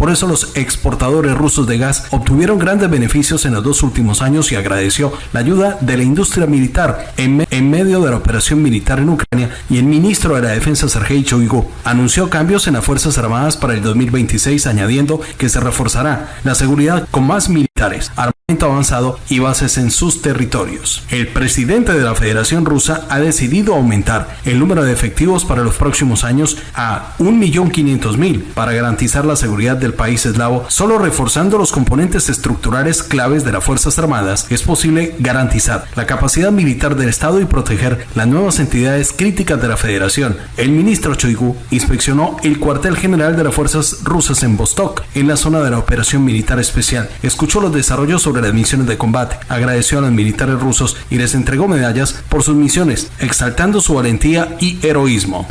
Por eso los exportadores rusos de gas obtuvieron grandes beneficios en los dos últimos años y agradeció la ayuda de la industria militar en, medio de la operación militar en Ucrania y el ministro de la Defensa Sergei Shoigu anunció cambios en las Fuerzas Armadas para el 2026 añadiendo que se reforzará la seguridad con más militares, avanzado y bases en sus territorios. El presidente de la Federación Rusa ha decidido aumentar el número de efectivos para los próximos años a 1.500.000 para garantizar la seguridad del país eslavo. Solo reforzando los componentes estructurales claves de las Fuerzas Armadas es posible garantizar la capacidad militar del Estado y proteger las nuevas entidades críticas de la Federación. El ministro Choigu inspeccionó el cuartel general de las fuerzas rusas en Vostok, en la zona de la operación militar especial. Escuchó los desarrollos sobre las misiones de combate, agradeció a los militares rusos y les entregó medallas por sus misiones, exaltando su valentía y heroísmo.